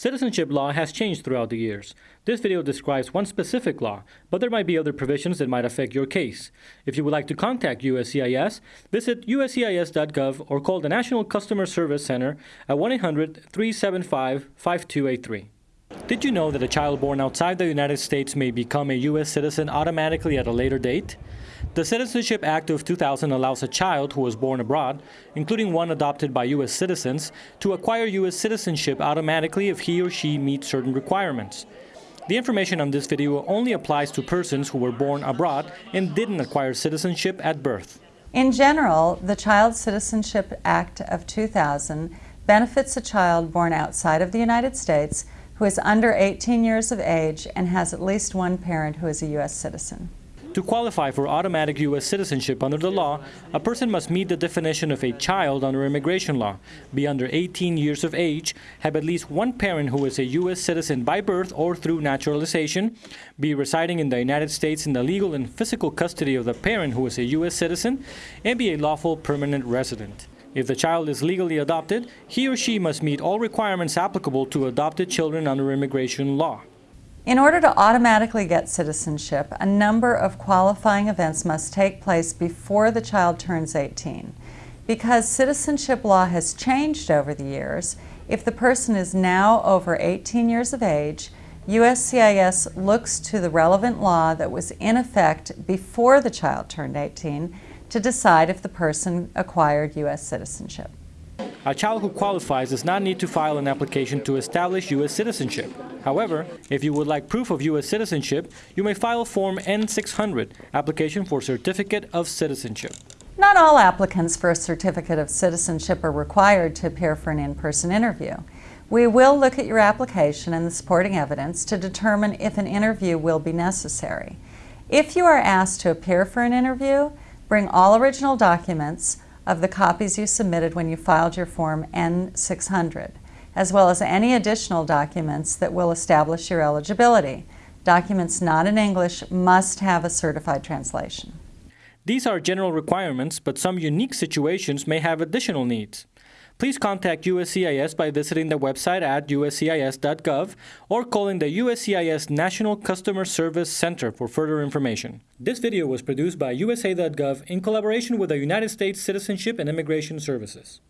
Citizenship law has changed throughout the years. This video describes one specific law, but there might be other provisions that might affect your case. If you would like to contact USCIS, visit uscis.gov or call the National Customer Service Center at 1-800-375-5283. Did you know that a child born outside the United States may become a U.S. citizen automatically at a later date? The Citizenship Act of 2000 allows a child who was born abroad, including one adopted by U.S. citizens, to acquire U.S. citizenship automatically if he or she meets certain requirements. The information on this video only applies to persons who were born abroad and didn't acquire citizenship at birth. In general, the Child Citizenship Act of 2000 benefits a child born outside of the United States who is under 18 years of age and has at least one parent who is a U.S. citizen. To qualify for automatic U.S. citizenship under the law, a person must meet the definition of a child under immigration law, be under 18 years of age, have at least one parent who is a U.S. citizen by birth or through naturalization, be residing in the United States in the legal and physical custody of the parent who is a U.S. citizen, and be a lawful permanent resident. If the child is legally adopted, he or she must meet all requirements applicable to adopted children under immigration law. In order to automatically get citizenship, a number of qualifying events must take place before the child turns 18. Because citizenship law has changed over the years, if the person is now over 18 years of age, USCIS looks to the relevant law that was in effect before the child turned 18 to decide if the person acquired U.S. citizenship. A child who qualifies does not need to file an application to establish U.S. citizenship. However, if you would like proof of U.S. citizenship, you may file Form N-600, Application for Certificate of Citizenship. Not all applicants for a certificate of citizenship are required to appear for an in-person interview. We will look at your application and the supporting evidence to determine if an interview will be necessary. If you are asked to appear for an interview, Bring all original documents of the copies you submitted when you filed your Form N-600, as well as any additional documents that will establish your eligibility. Documents not in English must have a certified translation. These are general requirements, but some unique situations may have additional needs. Please contact USCIS by visiting the website at uscis.gov or calling the USCIS National Customer Service Center for further information. This video was produced by USA.gov in collaboration with the United States Citizenship and Immigration Services.